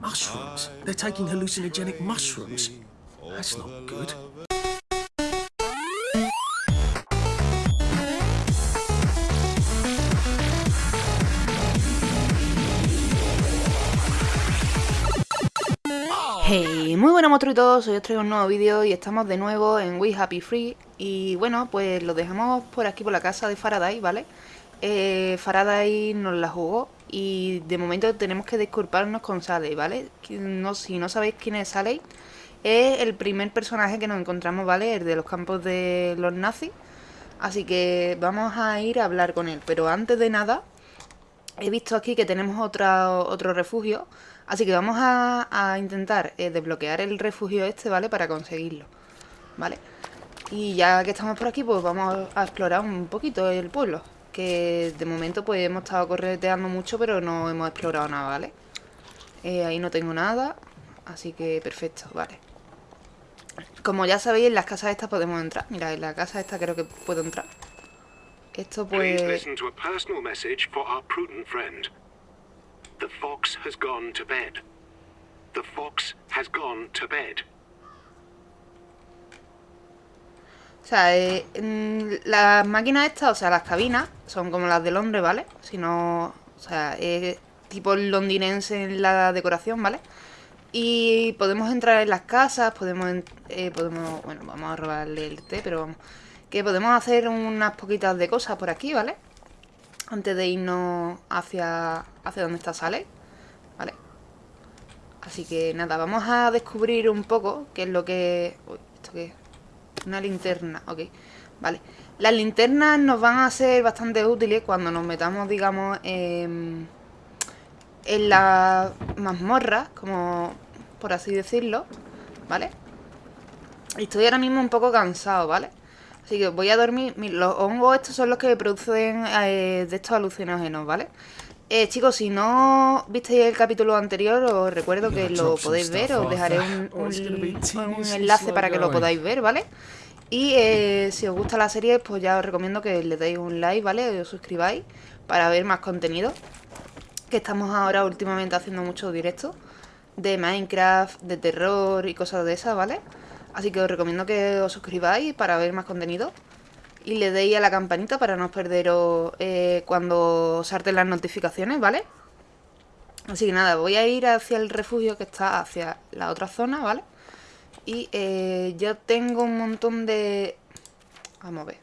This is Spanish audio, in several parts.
Mushrooms. They're taking hallucinogenic mushrooms. That's not good. Hey, muy buenas monstruitos, hoy os traigo un nuevo vídeo y estamos de nuevo en We Happy Free Y bueno, pues lo dejamos por aquí por la casa de Faraday, ¿vale? Eh, Faraday nos la jugó y de momento tenemos que disculparnos con Sally, ¿vale? Si no sabéis quién es Sally, es el primer personaje que nos encontramos, ¿vale? El de los campos de los nazis Así que vamos a ir a hablar con él, pero antes de nada he visto aquí que tenemos otro refugio Así que vamos a, intentar eh, desbloquear el refugio este, ¿vale? Para conseguirlo, ¿vale? Y ya que estamos por aquí, pues vamos a explorar un poquito el pueblo. Que de momento pues hemos estado correteando mucho, pero no hemos explorado nada, ¿vale? Eh, ahí no tengo nada, así que perfecto, vale. Como ya sabéis, en las casas estas podemos entrar. Mira, en la casa esta creo que puedo entrar. Esto pues... The fox has gone to bed. The fox has gone to bed. O sea, eh, las máquinas estas, o sea, las cabinas, son como las de Londres, ¿vale? Si no, o sea, es tipo londinense en la decoración, ¿vale? Y podemos entrar en las casas, podemos, eh, podemos, bueno, vamos a robarle el té, pero vamos, que podemos hacer unas poquitas de cosas por aquí, ¿vale? antes de irnos hacia, hacia donde está Sale, ¿vale? Así que nada, vamos a descubrir un poco qué es lo que... Uy, ¿esto qué es? Una linterna, ok, vale. Las linternas nos van a ser bastante útiles cuando nos metamos, digamos, en, en la mazmorra, como por así decirlo, ¿vale? Estoy ahora mismo un poco cansado, ¿vale? Así que voy a dormir. Los hongos estos son los que producen eh, de estos alucinógenos, ¿vale? Eh, chicos, si no visteis el capítulo anterior, os recuerdo que lo podéis ver. Os dejaré un, enlace para que lo podáis ver, ¿vale? Y eh, si os gusta la serie, pues ya os recomiendo que le deis un like, ¿vale? Y os suscribáis para ver más contenido. Que estamos ahora últimamente haciendo muchos directos de Minecraft, de terror y cosas de esas, ¿vale? Así que os recomiendo que os suscribáis para ver más contenido. Y le deis a la campanita para no perderos eh, cuando salten las notificaciones, ¿vale? Así que nada, voy a ir hacia el refugio que está hacia la otra zona, ¿vale? Y eh, yo tengo un montón de... Vamos a ver.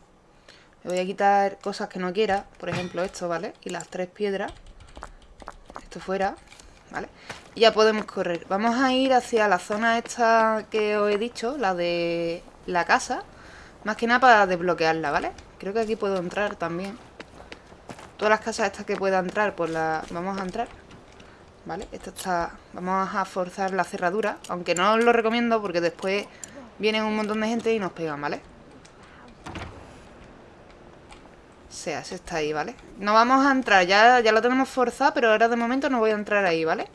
Me voy a quitar cosas que no quiera. Por ejemplo esto, ¿vale? Y las tres piedras. Esto fuera. ¿vale? Y ya podemos correr. Vamos a ir hacia la zona esta que os he dicho, la de la casa. Más que nada para desbloquearla, ¿vale? Creo que aquí puedo entrar también. Todas las casas estas que pueda entrar, pues las vamos a entrar. ¿Vale? Esto está... Vamos a forzar la cerradura. Aunque no os lo recomiendo porque después vienen un montón de gente y nos pegan, ¿vale? sea, se está ahí, ¿vale? No vamos a entrar, ya, ya lo tenemos forzado, pero ahora de momento no voy a entrar ahí, ¿vale?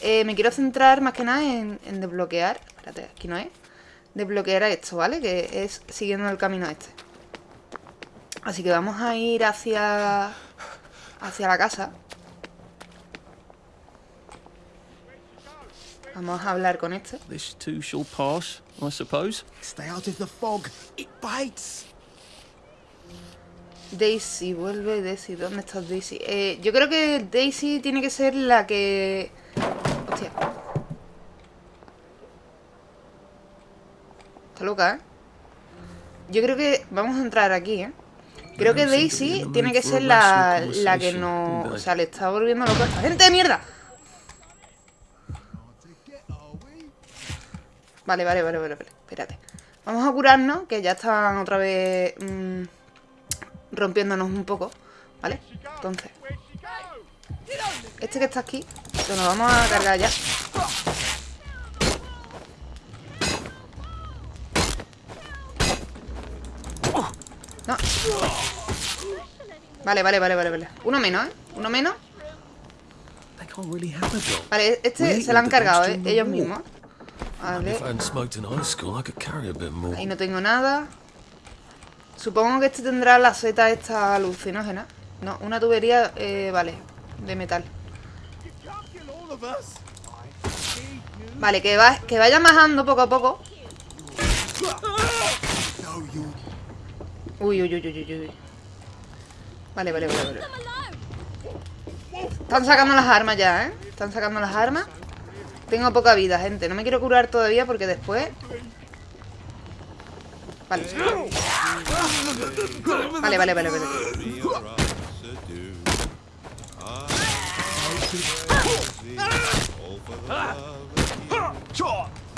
Eh, me quiero centrar más que nada en, desbloquear Espérate, aquí no es Desbloquear esto, ¿vale? Que es siguiendo el camino este Así que vamos a ir hacia... Hacia la casa Vamos a hablar con este This too shall pass, I suppose. Stay out of the fog. It bites. Daisy, vuelve Daisy. ¿Dónde estás Daisy? Eh, yo creo que Daisy tiene que ser la que... Hostia. Está loca, ¿eh? Yo creo que... Vamos a entrar aquí, ¿eh? Creo que Daisy tiene que ser la, la que no... O sea, le está volviendo loca esta gente de mierda. Vale, vale, vale, vale, vale. Espérate. Vamos a curarnos, que ya están otra vez... Mmm, rompiéndonos un poco, ¿vale? Entonces, este que está aquí, lo nos vamos a cargar ya. No. Vale, vale, vale, vale, vale. Uno menos, ¿eh? Uno menos. Vale, este se lo han cargado, ¿eh? Ellos mismos. Vale. Ahí no tengo nada. Supongo que este tendrá la seta esta alucinógena. No, una tubería, eh, vale, de metal. Vale, que, va, que vaya bajando poco a poco. Uy, uy, uy, uy, uy, uy. Vale, vale, vale, vale. Están sacando las armas ya, ¿eh? Están sacando las armas. Tengo poca vida, gente. No me quiero curar todavía porque después... Vale. Vale, vale, vale, vale.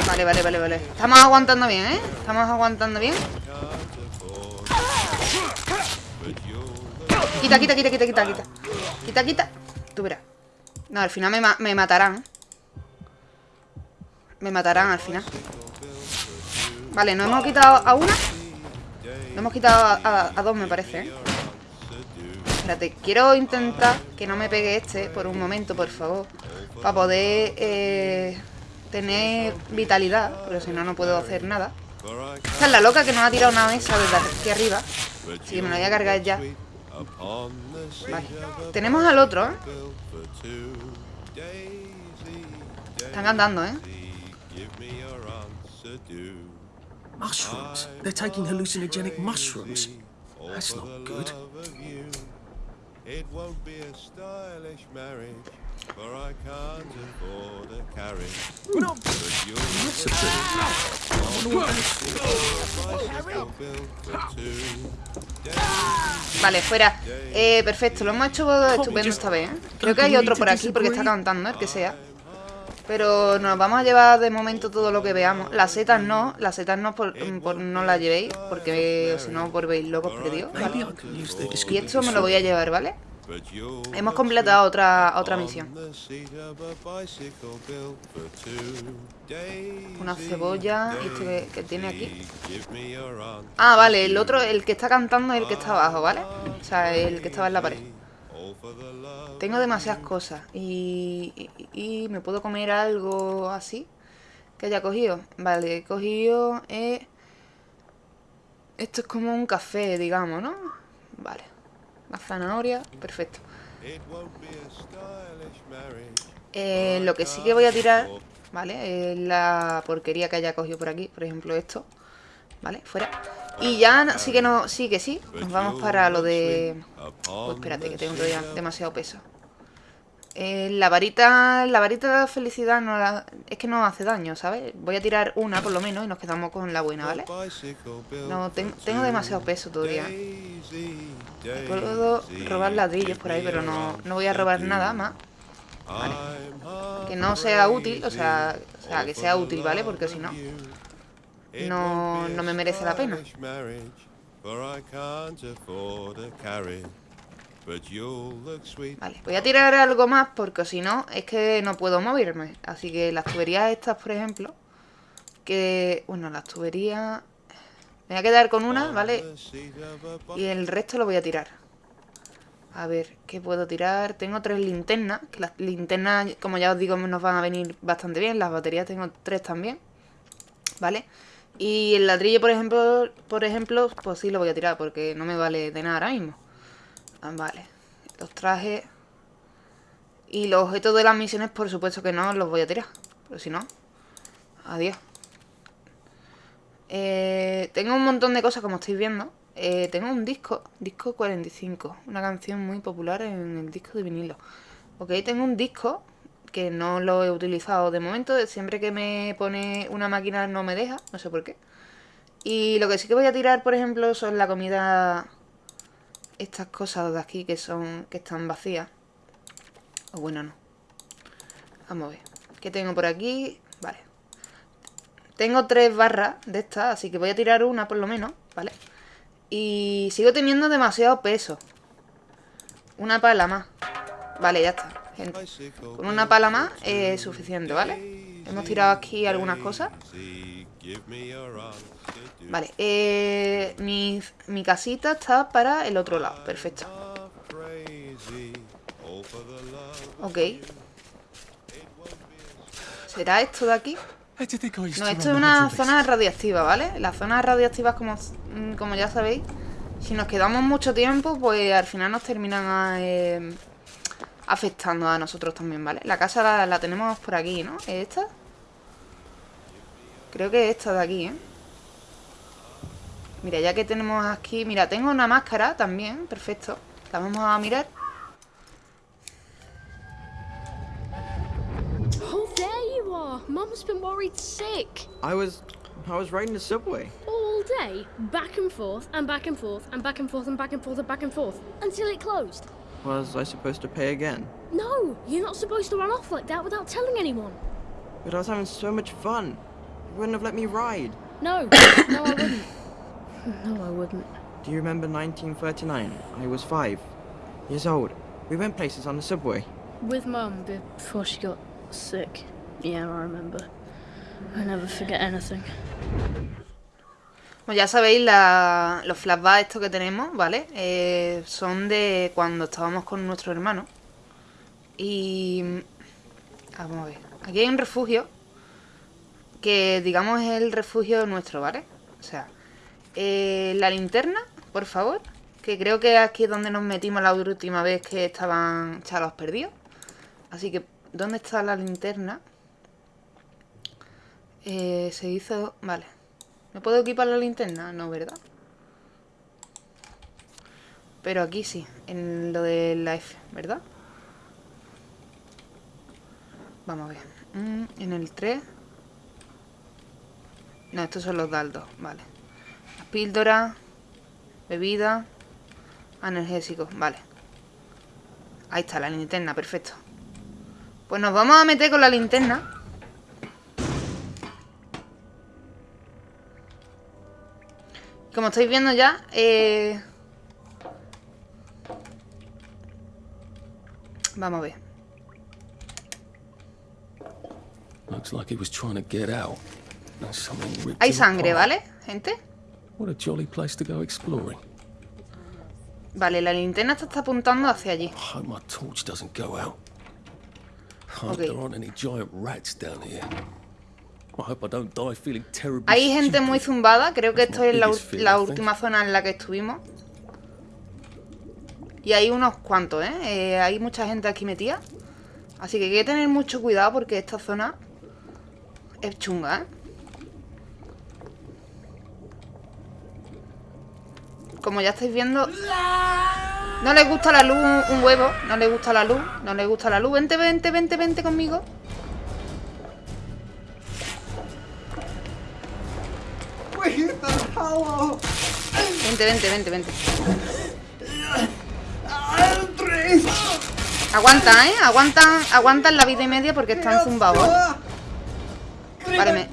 Vale, vale, vale, vale. Estamos aguantando bien, ¿eh? Estamos aguantando bien. Quita, quita, quita, quita, quita, quita. Quita, quita. Tú verás. No, al final me, me matarán. Me matarán al final. Vale, nos hemos quitado a una. Nos hemos quitado a, dos, me parece, ¿eh? Espérate, quiero intentar que no me pegue este por un momento, por favor. Para poder eh, tener vitalidad, pero si no, no puedo hacer nada. Esta es la loca que nos ha tirado una mesa desde aquí arriba. Que me la voy a cargar ya. Vale. Tenemos al otro, ¿eh? Están andando, ¿eh? Mushrooms? They're taking hallucinogenic mushrooms. That's not good. It won't be a stylish marriage, for I can't afford a carriage. No, but you're Vale, fuera. Eh, perfecto, lo hemos hecho estupendo esta vez. ¿eh? Creo que hay otro por aquí porque está cantando, el que sea. Pero nos vamos a llevar de momento todo lo que veamos. Las setas no, las setas no por, no las llevéis, porque si no por veis locos perdidos, ¿vale? Y esto me lo voy a llevar, ¿vale? Hemos completado otra, otra misión. Una cebolla. ¿Y este que tiene aquí? Ah, vale, el otro, el que está cantando es el que está abajo, ¿vale? O sea, el que estaba en la pared. Tengo demasiadas cosas y, y, me puedo comer algo así que haya cogido. Vale, he cogido... Eh, esto es como un café, digamos, ¿no? La zanahoria, perfecto. Eh, lo que sí que voy a tirar, ¿vale? Es la porquería que haya cogido por aquí. Por ejemplo, esto. ¿Vale? Fuera. Y ya sí que no, sí que sí. Nos vamos para lo de... Pues espérate, que tengo todavía demasiado peso. Eh, la varita la varita de felicidad no la, es que no hace daño, ¿sabes? Voy a tirar una por lo menos y nos quedamos con la buena, ¿vale? No, tengo demasiado peso todavía. Puedo robar ladrillos por ahí, pero no, no voy a robar nada más. Vale. Que no sea útil, o sea, o sea, que sea útil, ¿vale? Porque si no no, no me merece la pena. Vale, voy a tirar algo más porque si no es que no puedo moverme. Así que las tuberías estas, por ejemplo, que... Bueno, las tuberías... Me voy a quedar con una, ¿vale? Y el resto lo voy a tirar. A ver, ¿qué puedo tirar? Tengo tres linternas, que las linternas, como ya os digo, nos van a venir bastante bien. Las baterías tengo tres también, ¿vale? Y el ladrillo, por ejemplo, por ejemplo, pues sí lo voy a tirar porque no me vale de nada ahora mismo. Ah, vale. Los trajes y los objetos de las misiones, por supuesto que no los voy a tirar. Pero si no, adiós. Eh, tengo un montón de cosas, como estáis viendo. Eh, tengo un disco, disco 45, una canción muy popular en el disco de vinilo. Ok, tengo un disco que no lo he utilizado de momento. Siempre que me pone una máquina no me deja, no sé por qué. Y lo que sí que voy a tirar, por ejemplo, son la comida... Estas cosas de aquí que son que están vacías. O bueno, no. Vamos a ver. ¿Qué tengo por aquí? Vale. Tengo tres barras de estas, así que voy a tirar una por lo menos, ¿vale? Y sigo teniendo demasiado peso. Una pala más. Vale, ya está. Con una pala más es suficiente, ¿vale? Hemos tirado aquí algunas cosas. Vale, eh, mi, mi casita está para el otro lado, perfecto. Ok. ¿Será esto de aquí? No, esto es una zona radiactiva, ¿vale? Las zonas radiactivas, como, como ya sabéis, si nos quedamos mucho tiempo, pues al final nos terminan a, eh, afectando a nosotros también, ¿vale? La casa la, la tenemos por aquí, ¿no? ¿Es esta? Creo que es esta de aquí, ¿eh? Mira, ya que tenemos aquí... Mira, tengo una máscara también, perfecto La vamos a mirar Oh, there you are. Mum's been worried sick. I was I was riding the subway. All day, back and forth, and back and forth, and back and forth, and back and forth, and back and forth, until it closed. Was I supposed to pay again? No, you're not supposed to run off like that without telling anyone. But I was having so much fun. You wouldn't have let me ride. No, no, I wouldn't. No, I wouldn't. Do you remember 1939? I was five years old. We went places on the subway. With Mum before she got sick. Yeah, I remember. I never forget anything. Bueno, ya sabéis, la- los flashbacks estos que tenemos, ¿vale? Eh, son de cuando estábamos con nuestro hermano. Y... ah, vamos a ver. Aquí hay un refugio. Que digamos es el refugio nuestro, ¿vale? O sea, eh, la linterna, por favor. Que creo que aquí es donde nos metimos la última vez que estaban chalos perdidos. Así que, ¿dónde está la linterna? Eh, se hizo... Vale. ¿Me puedo equipar la linterna? No, ¿verdad? Pero aquí sí, en lo de la F, ¿verdad? Vamos a ver. Mm, en el 3. No, estos son los daldos, vale. Las píldoras, bebida, analgésicos, vale. Ahí está, la linterna, perfecto. Pues nos vamos a meter con la linterna. Como estáis viendo ya, eh... Vamos a ver. Looks like he was trying to get out. And something ripped Hay sangre. ¿vale, gente? What a jolly place to go exploring. Vale, la linterna está, está apuntando hacia allí. I hope my torch doesn't go out. I hope Okay. there aren't any giant rats down here. I hope I don't die feeling terribly Hay gente muy zumbada, creo que That's esto es la, fear, la última zona en la que estuvimos. Y hay unos cuantos, ¿eh? Eh, Hay mucha gente aquí metida. Así que hay que tener mucho cuidado porque esta zona es chunga, ¿eh? Como ya estáis viendo... No les gusta la luz un, huevo, no les gusta la luz, no les gusta la luz. Vente, vente, vente, vente conmigo. Vente, vente, vente, vente. Aguanta, ¿eh? Aguantan, aguantan la vida y media porque están zumbados. ¿eh? Vale, me,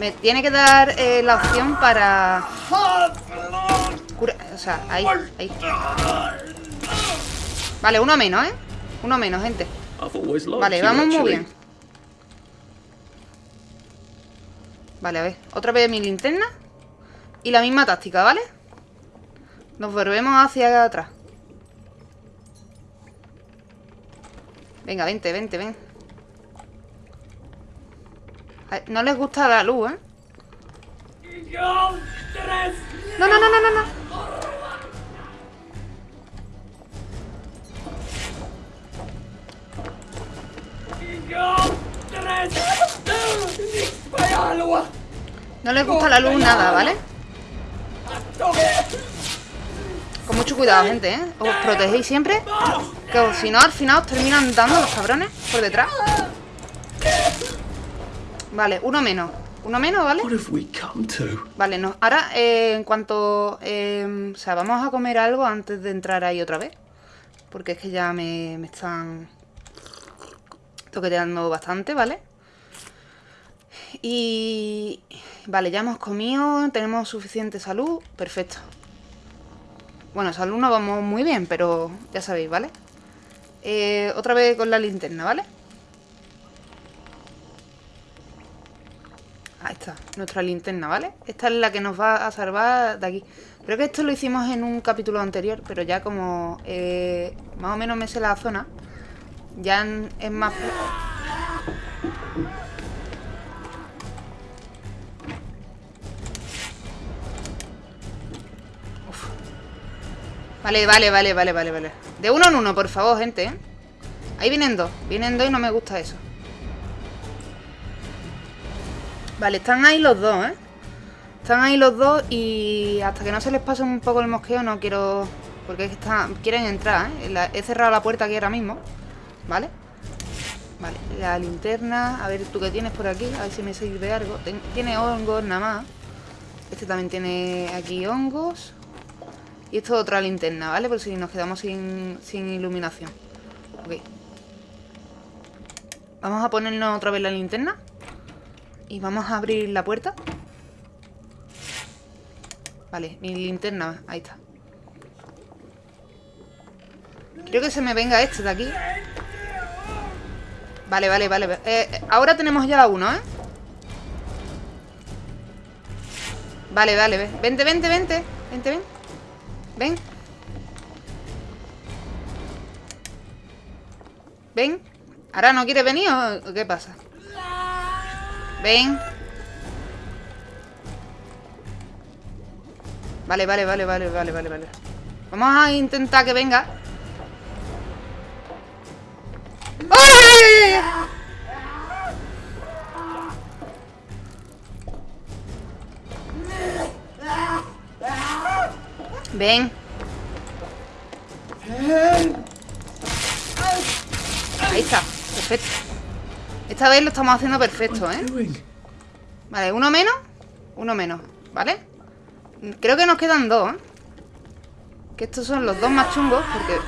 me tiene que dar eh, la opción para... O sea, ahí. Vale, uno menos, ¿eh? Uno menos, gente. Vale, vamos muy bien. Vale, a ver. Otra vez mi linterna. Y la misma táctica, ¿vale? Nos volvemos hacia atrás. Venga, vente, vente, ven. No les gusta la luz, ¿eh? No, no, no, no, no, no. No les gusta la luz nada, ¿vale? Con mucho cuidado, gente, ¿eh? Os protegéis siempre. Que si no, al final os terminan dando los cabrones por detrás. Vale, uno menos. Uno menos, ¿vale? Vale, no. Ahora, eh, en cuanto... eh, o sea, vamos a comer algo antes de entrar ahí otra vez. Porque es que ya me, me están toqueteando bastante, ¿vale? Y... Vale, ya hemos comido, tenemos suficiente salud. Perfecto. Bueno, salud no vamos muy bien, pero ya sabéis, ¿vale? Eh, otra vez con la linterna, ¿vale? Ahí está, nuestra linterna, ¿vale? Esta es la que nos va a salvar de aquí. Creo que esto lo hicimos en un capítulo anterior, pero ya como eh, más o menos me sé la zona, ya es más... Vale, vale, vale, vale, vale, vale. De uno en uno, por favor, gente, ¿eh? Ahí vienen dos. Vienen dos y no me gusta eso. Vale, están ahí los dos, ¿eh? Están ahí los dos y hasta que no se les pase un poco el mosqueo no quiero... Porque es que están... quieren entrar, ¿eh? He cerrado la puerta aquí ahora mismo. ¿Vale? Vale, la linterna. A ver, tú qué tienes por aquí. A ver si me sirve algo. Tiene hongos nada más. Este también tiene aquí hongos. Y esto es otra linterna, ¿vale? Por si nos quedamos sin, sin iluminación. Ok. Vamos a ponernos otra vez la linterna. Y vamos a abrir la puerta. Vale, mi linterna. Ahí está. Quiero que se me venga este de aquí. Vale, vale, vale. Eh, eh, ahora tenemos ya uno, ¿eh? Vale, vale, ve- vente, vente, vente Vente, ven Ven Ven ¿Ahora no quieres venir o qué pasa? Ven Vale, vale, vale, vale, vale, vale, vale Vamos a intentar que venga ¡Ay! Ven. Ahí está, perfecto. Esta vez lo estamos haciendo perfecto, ¿eh? Vale, uno menos, uno menos, ¿vale? Creo que nos quedan dos, ¿eh? Que estos son los dos más chungos, porque...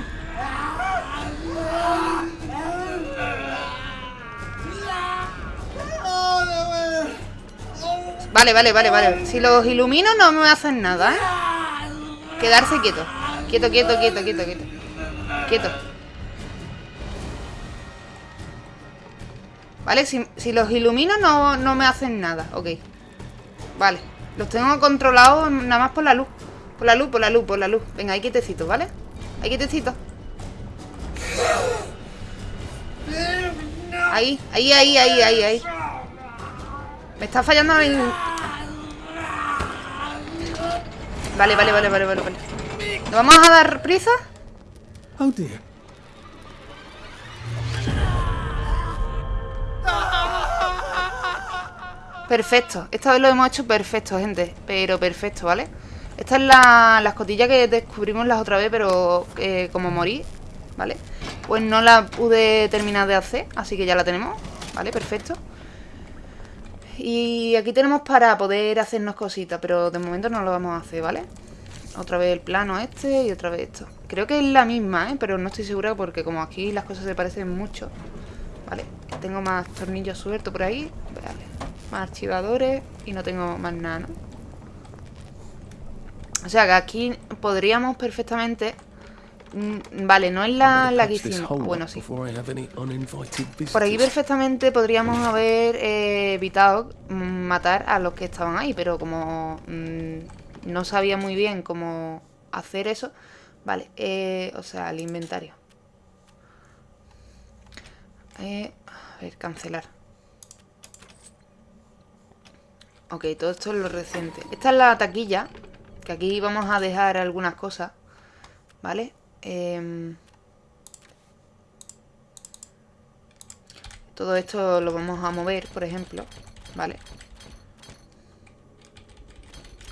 Vale, vale, vale, vale. Si los ilumino no me hacen nada, ¿eh? Quedarse quieto. Quieto, quieto, quieto, quieto, quieto. Quieto. Vale, si, si los ilumino no, no me hacen nada. Ok. Vale. Los tengo controlados nada más por la luz. Por la luz, por la luz, por la luz. Venga, hay quietecito, ¿vale? Hay quietecito. Ahí, ahí, ahí, ahí, ahí, ahí. Me está fallando el... Vale, vale, vale, vale, vale, vale. ¿Nos vamos a dar prisa? Oh dear. Perfecto. Esta vez lo hemos hecho perfecto, gente. Pero perfecto, ¿vale? Esta es la, la escotilla que descubrimos la otra vez, pero eh, como morí, ¿vale? Pues no la pude terminar de hacer, así que ya la tenemos, ¿vale? Perfecto. Y aquí tenemos para poder hacernos cositas, pero de momento no lo vamos a hacer, ¿vale? Otra vez el plano este y otra vez esto. Creo que es la misma, ¿eh? Pero no estoy segura porque como aquí las cosas se parecen mucho. Vale, tengo más tornillos sueltos por ahí. Vale, más archivadores y no tengo más nada, ¿no? O sea que aquí podríamos perfectamente... mm, Vale, no es la, la que hicimos. Bueno, sí. Por aquí perfectamente podríamos haber eh, evitado mm, matar a los que estaban ahí, pero como mm, no sabía muy bien cómo hacer eso, vale, eh, o sea, el inventario. Eh, a ver, cancelar. Ok, todo esto es lo reciente. Esta es la taquilla, que aquí vamos a dejar algunas cosas, ¿vale? Em, Todo esto lo vamos a mover, por ejemplo, ¿vale?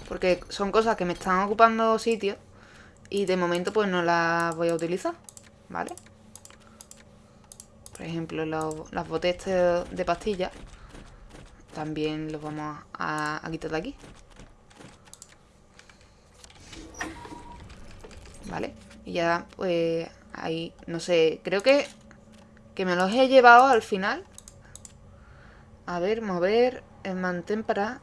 Porque son cosas que me están ocupando sitio y de momento pues no las voy a utilizar, ¿vale? Por ejemplo, las botellas de pastillas también los vamos a, quitar de aquí. ¿Vale? Y ya, pues, ahí, no sé, creo que que me los he llevado al final. A ver, mover, el mantén para...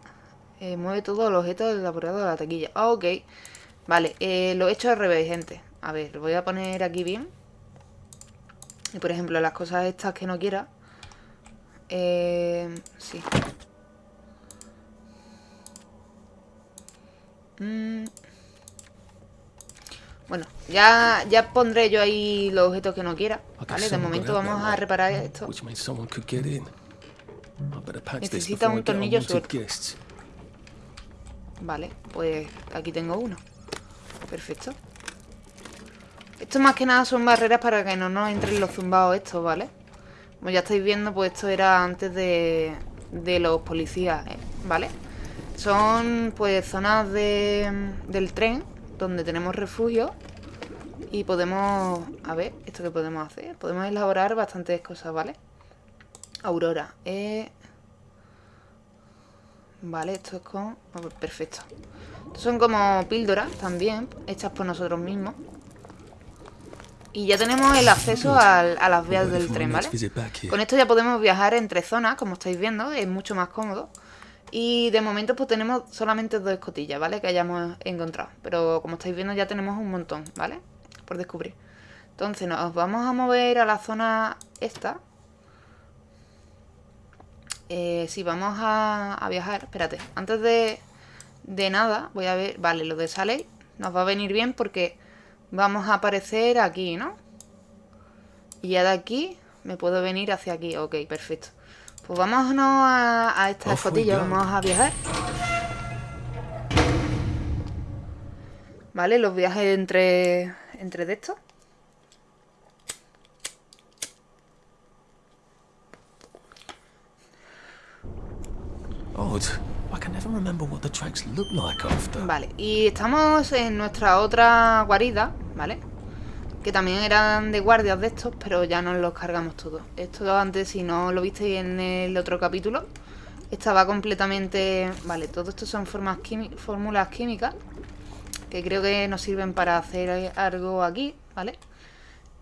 eh, mueve todos los objetos del elaborado de la taquilla. Ok. Vale, eh, lo he hecho al revés, gente. A ver, lo voy a poner aquí bien. Y por ejemplo, las cosas estas que no quiera. Eh, sí. Mm. Bueno, ya, ya pondré yo ahí los objetos que no quiera. Vale, de momento vamos a reparar esto. Necesita un tornillo suelto. Vale, pues aquí tengo uno. Perfecto. Esto más que nada son barreras para que no nos entren los zumbados estos, ¿vale? Como ya estáis viendo, pues esto era antes de, los policías, ¿eh? ¿vale? Son pues zonas de, del tren donde tenemos refugio y podemos... A ver, ¿esto qué podemos hacer? Podemos elaborar bastantes cosas, ¿vale? Aurora. Eh... Vale, esto es con... oh, perfecto. Estos son como píldoras también, hechas por nosotros mismos. Y ya tenemos el acceso a las vías del tren, ¿vale? Con esto ya podemos viajar entre zonas, como estáis viendo, es mucho más cómodo. Y de momento pues tenemos solamente dos escotillas, ¿vale? Que hayamos encontrado. Pero como estáis viendo ya tenemos un montón, ¿vale? Por descubrir. Entonces nos vamos a mover a la zona esta. Eh, sí, vamos a, viajar. Espérate, antes de, de nada voy a ver... Vale, lo de Sally nos va a venir bien porque vamos a aparecer aquí, ¿no? Y ya de aquí me puedo venir hacia aquí. Ok, perfecto. Pues vámonos a, a esta escotilla, vamos a viajar. Vale, los viajes entre, entre de estos. Vale, y estamos en nuestra otra guarida, ¿vale? Que también eran de guardias de estos, pero ya nos los cargamos todos. Esto antes, si no lo visteis en el otro capítulo, estaba completamente... Vale, todo esto son formas fórmulas químicas, que creo que nos sirven para hacer algo aquí, ¿vale?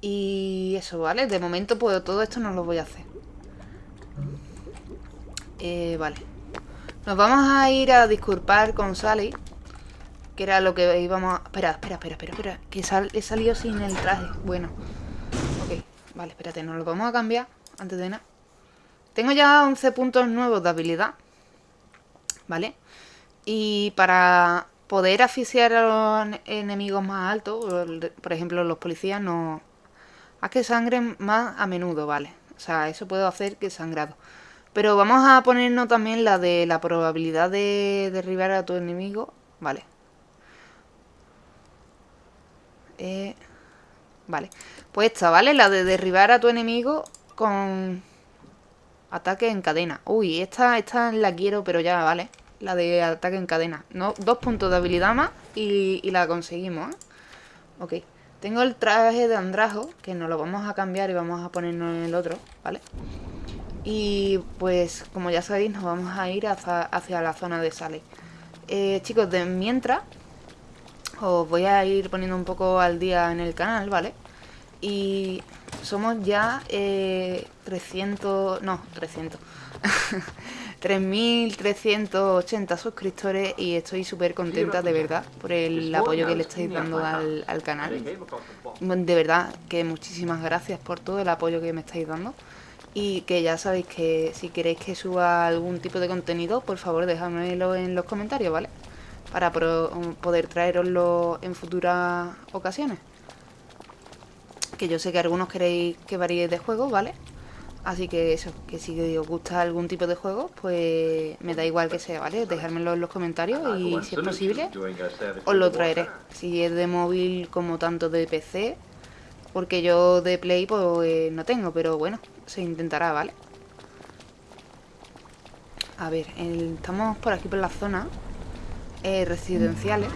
Y eso, ¿vale? De momento, pues todo esto no lo voy a hacer. Eh, vale. Nos vamos a ir a disculpar con Sally. Que era lo que íbamos a... Espera, espera, espera, espera, espera. Que sal... he salido sin el traje. Bueno. Ok, vale, espérate. Nos lo vamos a cambiar antes de nada. Tengo ya 11 puntos nuevos de habilidad. ¿Vale? Y para poder asfixiar a los ene- enemigos más altos, por ejemplo los policías, no... Haz que sangren más a menudo, ¿vale? O sea, eso puedo hacer que sangrado. Pero vamos a ponernos también la de la probabilidad de derribar a tu enemigo. Vale. Eh, vale. Pues esta, ¿vale? La de derribar a tu enemigo con ataque en cadena. Uy, esta, esta la quiero, pero ya, ¿vale? La de ataque en cadena. No, dos puntos de habilidad más y, la conseguimos, ¿eh? Ok. Tengo el traje de Andrajo, que nos lo vamos a cambiar y vamos a ponernos en el otro, ¿vale? Y pues, como ya sabéis, nos vamos a ir hacia, hacia la zona de Sally. Eh, chicos, de mientras, os voy a ir poniendo un poco al día en el canal, ¿vale? Y somos ya eh, 300... No, 300. 3.380 suscriptores y estoy súper contenta de verdad por el apoyo que le estáis dando al, al canal. De verdad que muchísimas gracias por todo el apoyo que me estáis dando. Y que ya sabéis que si queréis que suba algún tipo de contenido, por favor dejadmelo en los comentarios, ¿vale? Para pro- poder traeroslo en futuras ocasiones. Que yo sé que algunos queréis que varíe de juego, ¿vale? Así que eso, que si os gusta algún tipo de juego, pues me da igual que sea, ¿vale? Dejármelo en los comentarios y si es posible, os lo traeré. Si es de móvil como tanto de PC, porque yo de Play pues eh, no tengo, pero bueno, se intentará, ¿vale? A ver, el- estamos por aquí por la zona eh, residenciales.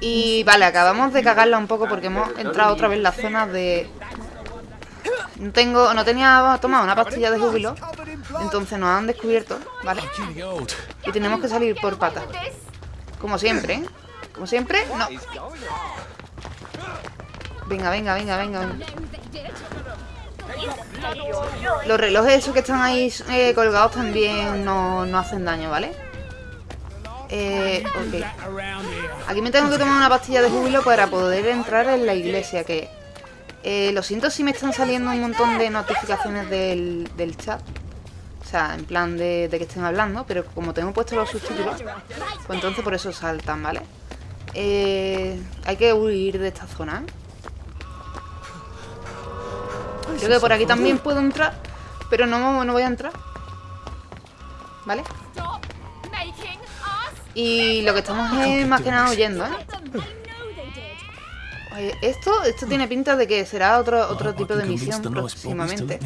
Y vale, acabamos de cagarla un poco porque hemos entrado otra vez en la zona de... No tengo, no tenía tomado una pastilla de júbilo, entonces nos han descubierto, ¿vale? Y tenemos que salir por patas. Como siempre, ¿eh? Como siempre, no. Venga, venga, venga, venga. venga. Los relojes esos que están ahí eh, colgados también no, no hacen daño, ¿vale? Eh, ok. Aquí me tengo que tomar una pastilla de júbilo para poder entrar en la iglesia, que... eh, lo siento si me están saliendo un montón de notificaciones del, del chat. O sea, en plan de, de que estén hablando, pero como tengo puesto los subtítulos, pues entonces por eso saltan, ¿vale? Eh, hay que huir de esta zona, ¿eh? Creo que por aquí también puedo entrar, pero no, no voy a entrar. ¿Vale? Y lo que estamos es más que nada huyendo, ¿eh? Esto, esto tiene pinta de que será otro, otro tipo de misión próximamente.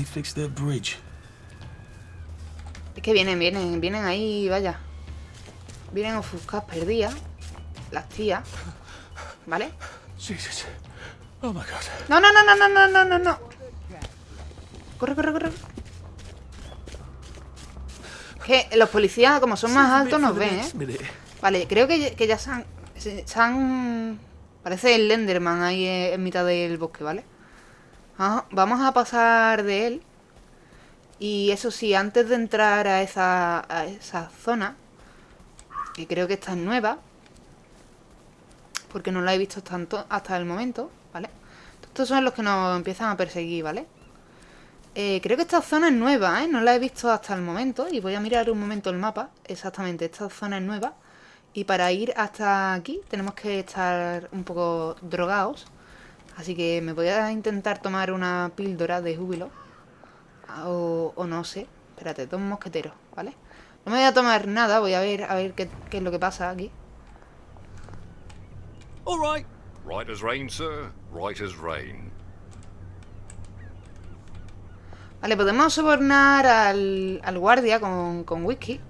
Es que vienen, vienen, vienen ahí, vaya. Vienen a ofuscadas, perdidas. Las tías. ¿Vale? No, no, no, no, no, no, no, no. Corre, corre, corre. Que los policías, como son más altos, nos ven, ¿eh? Vale, creo que, ya- que ya se han, se, se han... Parece el Enderman ahí en, en mitad del bosque, ¿vale? Vamos- Vamos a pasar de él. Y eso sí, antes de entrar a esa, a esa zona, que creo que esta es nueva, porque no la he visto tanto hasta el momento, ¿vale? Estos son los que nos empiezan a perseguir, ¿vale? Eh, creo que esta zona es nueva, ¿eh? No la he visto hasta el momento. Y voy a mirar un momento el mapa. Exactamente, esta zona es nueva. Y para ir hasta aquí tenemos que estar un poco drogados. Así que me voy a intentar tomar una píldora de júbilo. O, o no sé. Espérate, dos mosqueteros, ¿vale? No me voy a tomar nada, voy a ver a ver qué, qué es lo que pasa aquí. All right. Right as rain, sir. Right as rain. Vale, podemos sobornar al, al guardia con, con whisky.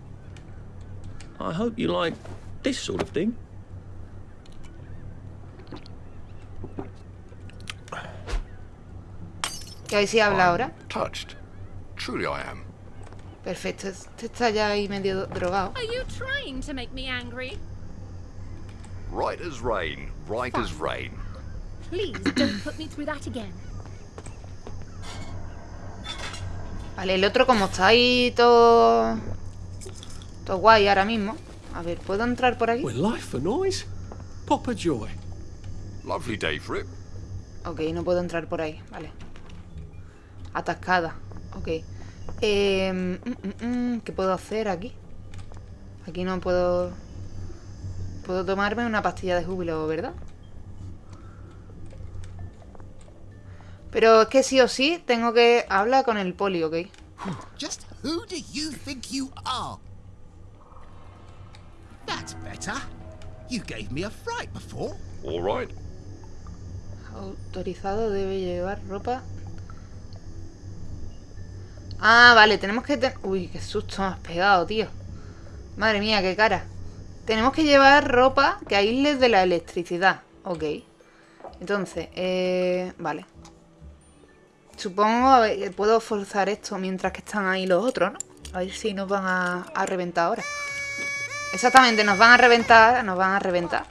I hope you like this sort of thing. Que a ver si habla ahora. Touched. Truly I am. Perfecto, este está ya ahí medio drogado. Are you trying to make me angry? Right as rain. Right as rain. Please don't put me through that again. Vale, el otro como está ahí todo... Todo guay ahora mismo. A ver, ¿puedo entrar por aquí? We're life for noise. Pop a joy. Lovely day for it. Ok, no puedo entrar por ahí, vale. Atascada, ok. Eh, mm, mm, mm, ¿Qué puedo hacer aquí? Aquí no puedo... Puedo tomarme una pastilla de júbilo, ¿verdad? Pero es que sí o sí tengo que hablar con el poli, ¿ok? Just who do you think you are? That's better. You gave me a fright before. All right. Autorizado debe llevar ropa. Ah, vale, tenemos que... ten- Uy, qué susto me has pegado, tío. Madre mía, qué cara. Tenemos que llevar ropa que aísle de la electricidad. Ok. Entonces, eh... Vale. Supongo, a ver, puedo forzar esto mientras que están ahí los otros, ¿no? A ver si nos van a, a reventar ahora. Exactamente, nos van a reventar, nos van a reventar.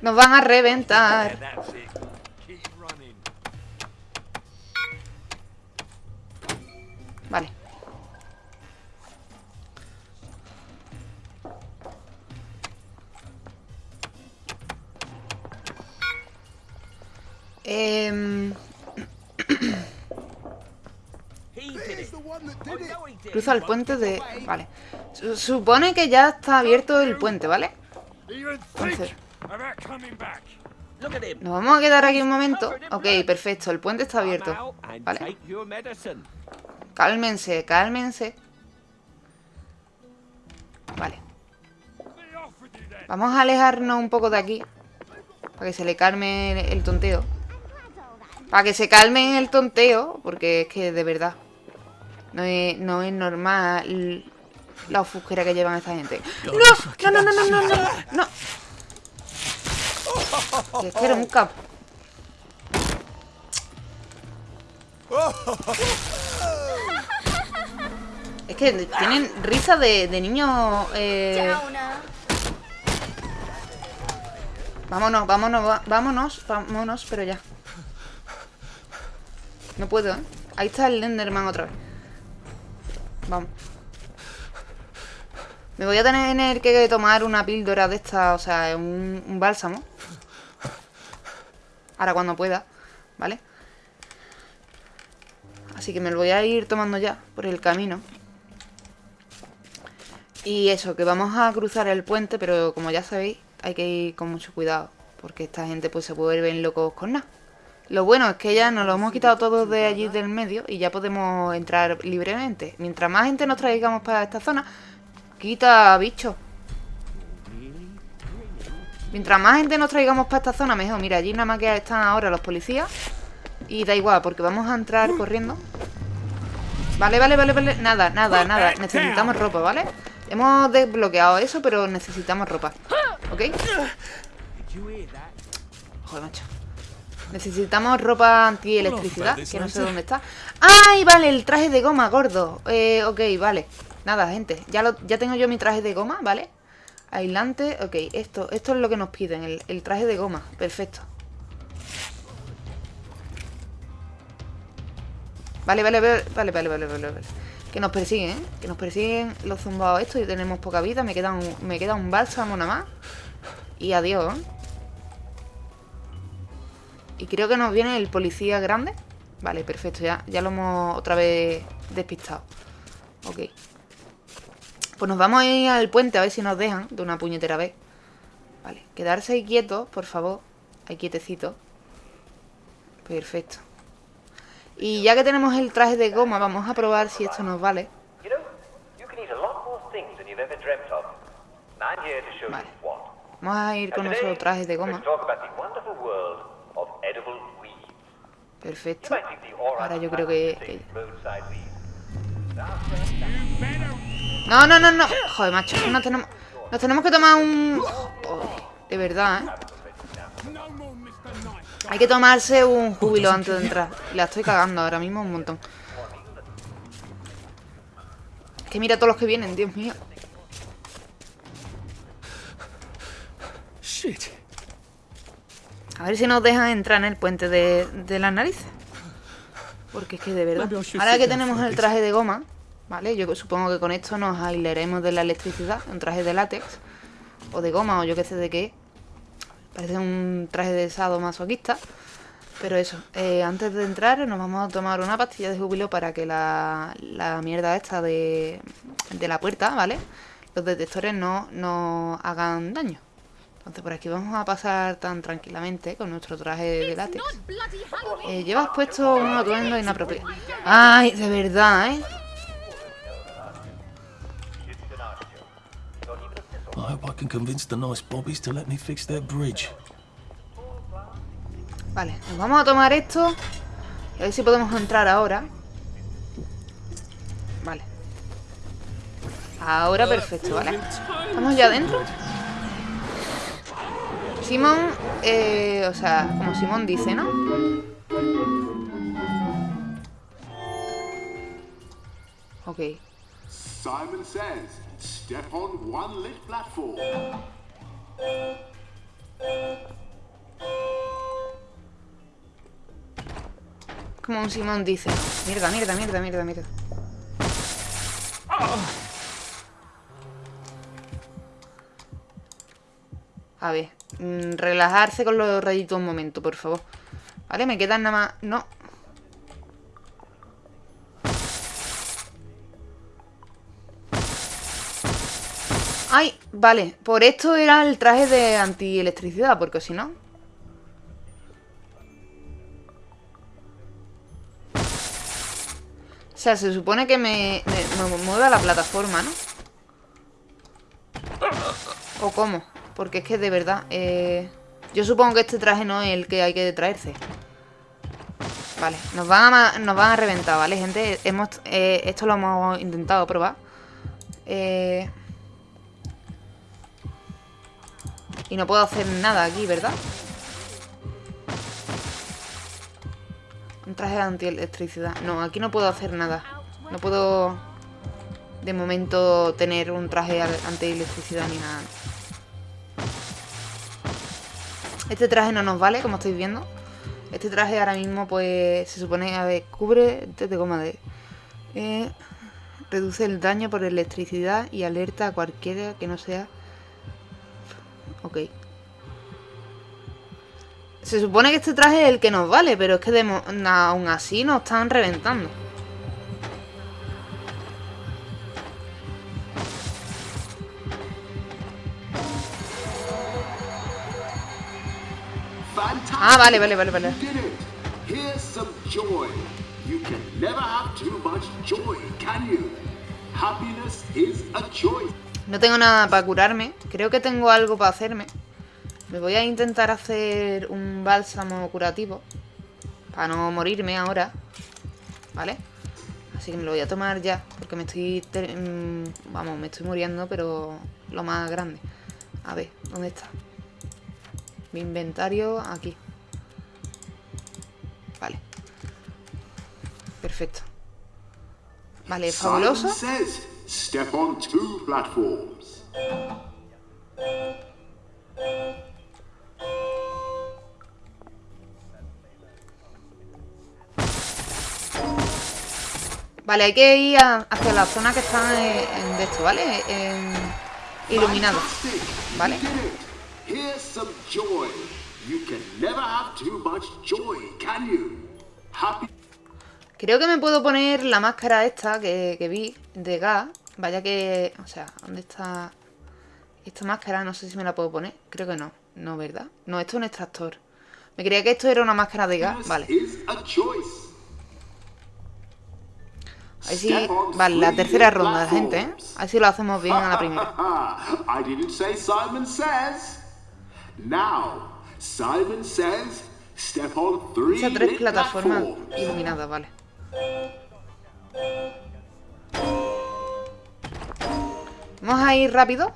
Nos van a reventar. Em, cruza el puente de... Vale. Su- supone que ya está abierto el puente, ¿vale? Entonces, nos vamos a quedar aquí un momento. Ok, perfecto. El puente está abierto. Vale. Cálmense, cálmense. Vale. Vamos a alejarnos un poco de aquí. Para que se le calme el, el tonteo. Para que se calmen el tonteo. Porque es que de verdad. No es, no es normal la ofusquera que llevan esta gente. ¡No! ¡No, no, no, no, no! ¡No! no. Que es que era un cap. Es que tienen risa de, de niños. Eh... Vámonos, vámonos, vámonos, vámonos, pero ya. No puedo, ¿eh? Ahí está el Enderman otra vez. Vamos. Me voy a tener que tomar una píldora de esta, o sea, un, un bálsamo. Ahora cuando pueda, ¿vale? Así que me lo voy a ir tomando ya por el camino. Y eso, que vamos a cruzar el puente, pero como ya sabéis, hay que ir con mucho cuidado. Porque esta gente pues se vuelven locos con nada. Lo bueno es que ya nos lo hemos quitado todos de allí del medio y ya podemos entrar libremente. Mientras más gente nos traigamos para esta zona, quita bichos. Mientras más gente nos traigamos para esta zona, mejor. Mira, allí nada más que están ahora los policías. Y da igual, porque vamos a entrar corriendo. Vale, vale, vale, vale. Nada, nada, nada. Necesitamos ropa, ¿vale? Hemos desbloqueado eso, pero necesitamos ropa. ¿Ok? Joder, macho. Necesitamos ropa antielectricidad, que no sé dónde está. ¡Ay, vale! El traje de goma, gordo. Eh, ok, vale. Nada, gente. Ya, lo, ya tengo yo mi traje de goma, ¿vale? Aislante. Ok, esto, esto es lo que nos piden. El, el traje de goma. Perfecto. Vale, vale, vale, vale, vale, vale, vale, vale. Que nos persiguen, ¿eh? Que nos persiguen los zumbados estos y tenemos poca vida. Me queda un, me queda un bálsamo nada más. Y adiós, ¿eh? Y creo que nos viene el policía grande. Vale, perfecto, ya, ya lo hemos otra vez despistado. Ok. Pues nos vamos a ir al puente a ver si nos dejan de una puñetera vez. Vale, quedarse ahí quietos, por favor. Ahí quietecito. Perfecto. Y ya que tenemos el traje de goma, vamos a probar si esto nos vale. Vale. Vamos a ir con nuestro traje de goma. Perfecto. Ahora yo creo que... No, no, no, no. Joder, macho. Nos tenemos, nos tenemos que tomar un... Joder, de verdad, ¿eh? Hay que tomarse un júbilo antes de entrar. La estoy cagando ahora mismo un montón. Es que mira todos los que vienen, Dios mío. Shit. A ver si nos dejan entrar en el puente de, de las narices. Porque es que de verdad. Ahora que tenemos el traje de goma, ¿vale? Yo supongo que con esto nos aislaremos de la electricidad. Un traje de látex. O de goma, o yo qué sé de qué. Parece un traje de sado masoquista. Pero eso, eh, antes de entrar nos vamos a tomar una pastilla de júbilo para que la, la mierda esta de, de la puerta, ¿vale? Los detectores no, no hagan daño. Entonces por aquí vamos a pasar tan tranquilamente con nuestro traje de látex. Eh, llevas puesto un atuendo inapropiado. Ay, de verdad, ¿eh? I hope I can convince the nice bobbies to let me fix their bridge. Vale, nos vamos a tomar esto. Y a ver si podemos entrar ahora. Vale. Ahora perfecto, ¿vale? ¿Estamos ya dentro? Simón, eh, o sea, como Simón dice, ¿no? Ok. Simon says, step on one lit platform. Como un Simón dice. Mierda, mierda, mierda, mierda, mierda. A ver, mm, relajarse con los rayitos un momento, por favor. Vale, me quedan nada más... No. Ay, vale. Por esto era el traje de antielectricidad, porque si no... O sea, se supone que me, me, me mueve a la plataforma, ¿no? ¿O cómo? Porque es que de verdad... eh, Yo supongo que este traje no es el que hay que traerse. Vale, nos van a, nos van a reventar, ¿vale, gente? Hemos, eh, esto lo hemos intentado probar. Eh... Y no puedo hacer nada aquí, ¿verdad? Un traje de antielectricidad. No, aquí no puedo hacer nada. No puedo, de momento, tener un traje antielectricidad ni nada. Este traje no nos vale, como estáis viendo. Este traje ahora mismo, pues, se supone, a ver, cubre de goma de... eh, reduce el daño por electricidad y alerta a cualquiera que no sea... Ok. Se supone que este traje es el que nos vale, pero es que aún así nos están reventando. Ah, vale, vale, vale, vale. You did it! Here's some joy. You can never have too much joy, can you? Happiness is a choice. No tengo nada para curarme. Creo que tengo algo para hacerme. Me voy a intentar hacer un bálsamo curativo. Para no morirme ahora. ¿Vale? Así que me lo voy a tomar ya. Porque me estoy... mm, Vamos, me estoy muriendo, pero lo más grande. A ver, ¿dónde está? Mi inventario, aquí. Vale. Perfecto. Vale, fabuloso. Step on two platforms. Vale, hay que ir a- hacia la zona que está en, en de esto, ¿vale? En, iluminado. Vale. Here's some joy. You can never have too much joy, can you? Happy Creo que me puedo poner la máscara esta que, que vi de gas. Vaya que... O sea, ¿dónde está esta máscara? No sé si me la puedo poner. Creo que no. No, ¿verdad? No, esto es un extractor. Me creía que esto era una máscara de gas. Vale. a. Ahí sí... Vale, la tercera ronda, gente, ¿eh? Ahí sí lo hacemos bien a la primera. Simon says. Now, Simon says, step on three tres plataformas iluminadas, vale. Vamos a ir rápido.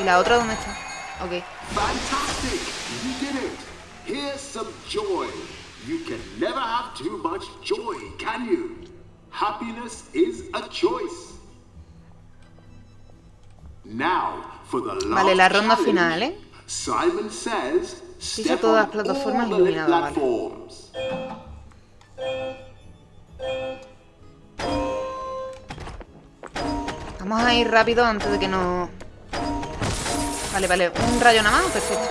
¿Y la otra dónde está? Ok. Fantastic! You did it! Here's some joy. You can never have too much joy, can you? Happiness is a choice. Now, for the last Vale, la ronda final, ¿eh? Simon says, step todas las plataformas iluminadas, vale. Vamos a ir rápido antes de que nos... Vale, vale. Un rayo nada más, perfecto.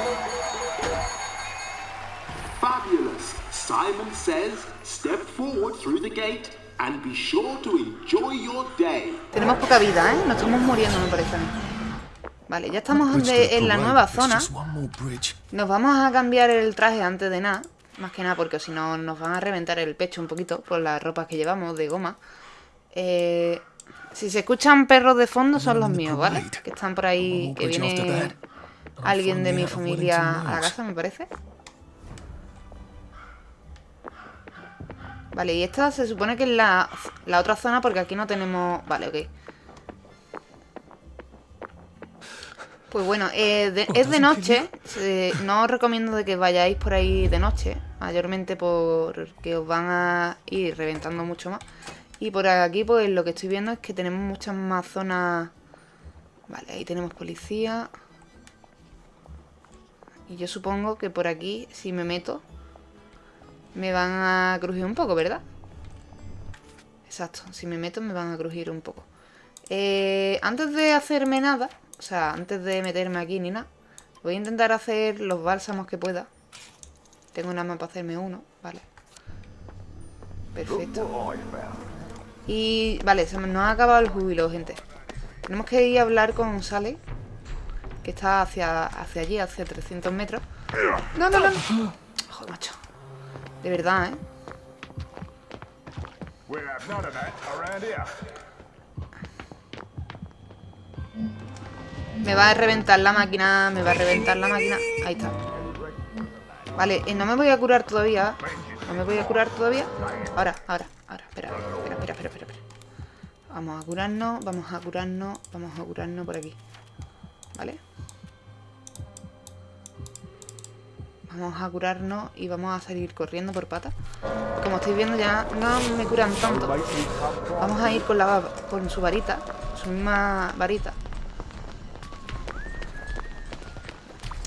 Fabulous! Simon says, step forward through the gate and be sure to enjoy your day. Tenemos poca vida, ¿eh? Nos estamos muriendo, me parece. Vale, ya estamos de- en la nueva zona. Nos vamos a cambiar el traje antes de nada. Más que nada porque si no nos van a reventar el pecho un poquito por las ropas que llevamos de goma. Eh, si se escuchan perros de fondo son los míos, ¿vale? Que están por ahí, que viene alguien de mi familia a la casa, me parece. Vale, y esta se supone que es la, la otra zona porque aquí no tenemos... Vale, ok. Pues bueno, eh, de- es de noche. se- no os recomiendo de que vayáis por ahí de noche. Mayormente porque os van a ir reventando mucho más. Y por aquí, pues lo que estoy viendo es que tenemos muchas más zonas... Vale, ahí tenemos policía. Y yo supongo que por aquí, si me meto, me van a crujir un poco, ¿verdad? Exacto, si me meto me van a crujir un poco. Eh, antes de hacerme nada, o sea, antes de meterme aquí ni nada, voy a intentar hacer los bálsamos que pueda. Tengo nada más para hacerme uno, vale. Perfecto. Y vale, se nos ha acabado el júbilo, gente. Tenemos que ir a hablar con Sally, que está hacia, hacia allí, hacia 300 metros. No, no, no. Joder, macho. De verdad, ¿eh? Me va a reventar la máquina, me va a reventar la máquina. Ahí está. Vale, eh, no me voy a curar todavía. No me voy a curar todavía. Ahora, ahora, ahora. Espera, espera, espera, espera, espera. Vamos a curarnos, vamos a curarnos, vamos a curarnos por aquí. ¿Vale? Vamos a curarnos y vamos a salir corriendo por patas. Como estáis viendo ya no me curan tanto. Vamos a ir con, la, con su varita, su misma varita.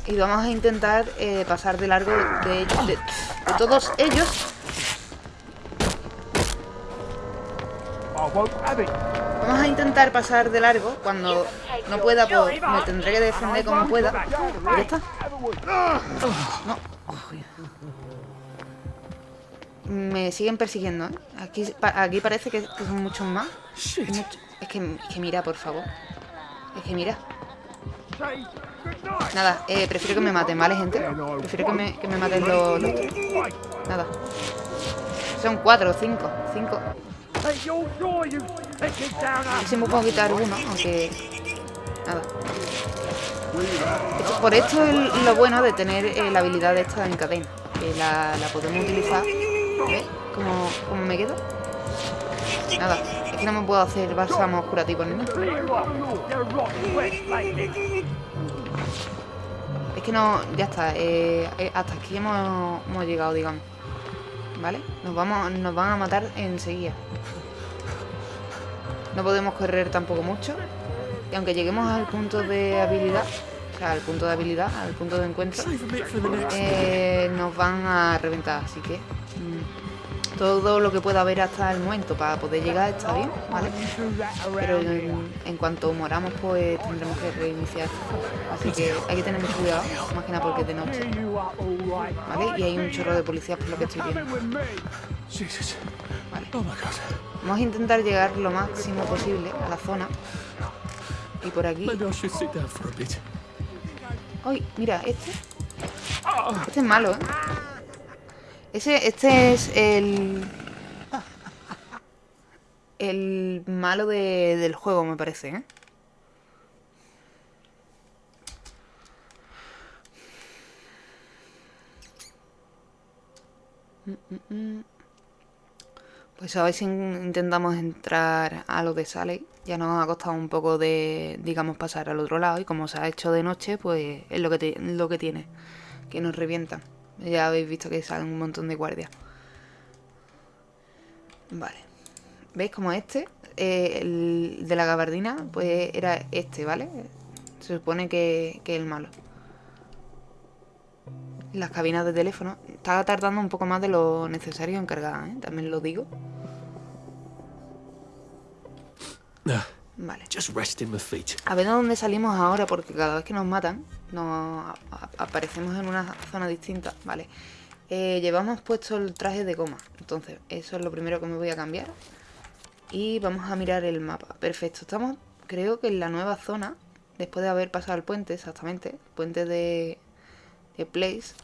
Y vamos a intentar eh, pasar de largo de, de- de todos ellos. Vamos a intentar pasar de largo. Cuando no pueda, pues me tendré que defender como pueda. Y ya está. No. Me siguen persiguiendo, ¿eh? Aquí, aquí parece que, que son muchos más. Mucho- Es, que, es que mira, por favor. Es que mira. Nada, eh, prefiero que me maten, ¿vale, gente? Prefiero que me, que me maten los. Nada. Son cuatro cinco. Cinco. Si me puedo quitar uno, aunque... Nada. Por esto es lo bueno de tener eh, la habilidad esta en cadena. Que la, la podemos utilizar. ¿Ves? ¿Cómo, cómo me quedo? Nada, es que no me puedo hacer bálsamos curativos ni nada. Es que no, ya está, eh, eh, hasta aquí hemos, hemos llegado, digamos. ¿Vale? Nos, vamos, nos van a matar enseguida. No podemos correr tampoco mucho. Y aunque lleguemos al punto de habilidad, o sea, al punto de habilidad, al punto de encuentro, eh, nos van a reventar. Así que mm, todo lo que pueda haber hasta el momento para poder llegar está bien, ¿vale? Pero en, en cuanto moramos, pues tendremos que reiniciar. Así que hay que tener mucho cuidado, más que nada porque es de noche. ¿Vale? Y hay un chorro de policías por lo que estoy viendo. Vale. Vamos a intentar llegar lo máximo posible a la zona. Y por aquí... ¡Ay! Mira, este... Este es malo, ¿eh? Ese, este es el... El malo de- del juego, me parece, ¿eh? Pues a ver si in- intentamos entrar a lo de Sally. Ya nos ha costado un poco de, digamos, pasar al otro lado. Y como se ha hecho de noche, pues es lo que, lo que tiene. Que nos revientan. Ya habéis visto que salen un montón de guardias. Vale. ¿Veis como este? eh, el de la gabardina, pues era este, ¿vale? Se supone que, que es el malo. Las cabinas de teléfono. Estaba tardando un poco más de lo necesario en cargar, ¿eh? También lo digo. Ah, Vale. A ver de dónde salimos ahora, porque cada vez que nos matan, nos aparecemos en una zona distinta. Vale. Eh, llevamos puesto el traje de goma. Entonces, eso es lo primero que me voy a cambiar. Y vamos a mirar el mapa. Perfecto. Estamos, creo que en la nueva zona. Después de haber pasado el puente, exactamente. Puente de, de Place.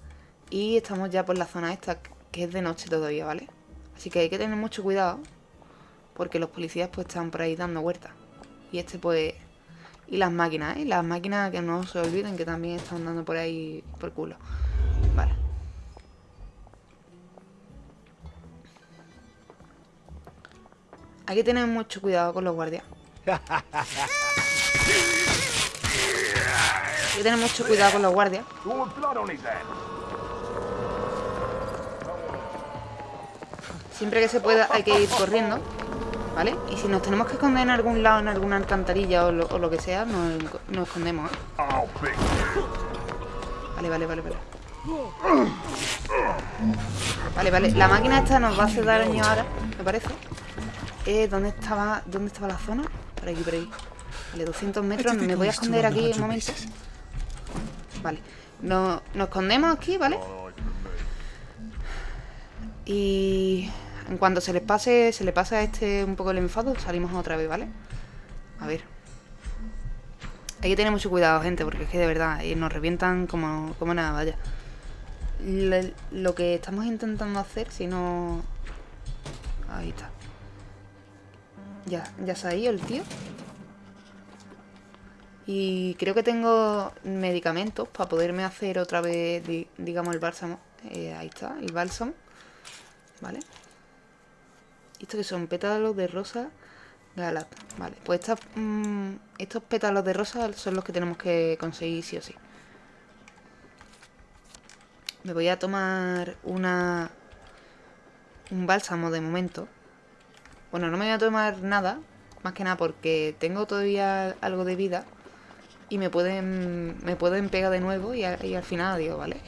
Y estamos ya por la zona esta, que es de noche todavía, ¿vale? Así que hay que tener mucho cuidado. Porque los policías pues están por ahí dando vueltas. Y este pues... Y las máquinas, ¿eh? Las máquinas que no se olviden que también están dando por ahí por culo. Vale. Hay que tener mucho cuidado con los guardias. Hay que tener mucho cuidado con los guardias. Siempre que se pueda hay que ir corriendo. ¿Vale? Y si nos tenemos que esconder en algún lado, en alguna alcantarilla o lo, o lo que sea, nos, nos escondemos, ¿eh? Vale, vale, vale, vale. Vale, vale. La máquina esta nos va a hacer daño ahora, me parece. Eh, ¿dónde estaba, ¿Dónde estaba la zona? Por aquí, por ahí. Vale, 200 metros. Me voy a esconder aquí un momento. Vale. Nos, nos escondemos aquí, ¿vale? Y en cuanto se les pase, se le pasa a este un poco el enfado, salimos otra vez, ¿vale? A ver. Hay que tener mucho cuidado, gente, porque es que de verdad eh, nos revientan como, como nada, vaya. Lo que estamos intentando hacer, si no... Ahí está. Ya, ya se ha ido el tío. Y creo que tengo medicamentos para poderme hacer otra vez, di- digamos, el bálsamo. Eh, ahí está, el bálsamo. ¿Vale? ¿Esto que son? Pétalos de rosa galata. Vale, pues estas, mm, estos pétalos de rosa son los que tenemos que conseguir sí o sí. Me voy a tomar una... Un bálsamo de momento. Bueno, no me voy a tomar nada. Más que nada porque tengo todavía algo de vida. Y me pueden, me pueden pegar de nuevo y, y al final adiós, ¿vale?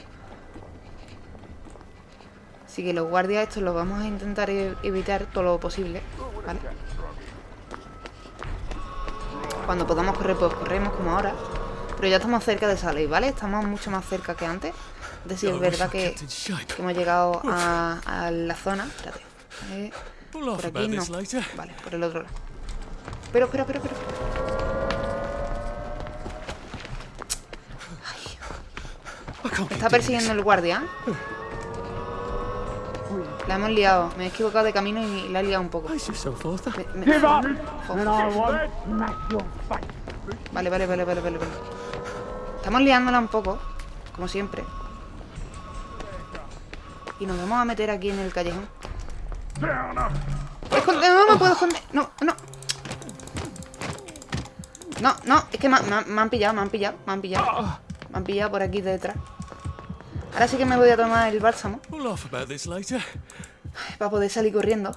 Así que los guardias estos los vamos a intentar e- evitar todo lo posible, ¿vale? Cuando podamos correr, pues corremos como ahora. Pero ya estamos cerca de Saleh, ¿vale? Estamos mucho más cerca que antes. Es decir, es verdad que, que hemos llegado a, a la zona. Espérate. Eh, por aquí no. Vale, por el otro lado. Pero, pero, pero, pero. Me está persiguiendo el guardia. La hemos liado. Me he equivocado de camino y la he liado un poco. Me- me-. Vale, vale, vale, vale, vale, vale. Estamos liándola un poco, como siempre. Y nos vamos a meter aquí en el callejón. Esconde, no me puedo esconder. No, no. No, no, es que me, me- me han pillado, me han pillado, me han pillado. Me han pillado por aquí detrás. Ahora sí que me voy a tomar el bálsamo para poder salir corriendo.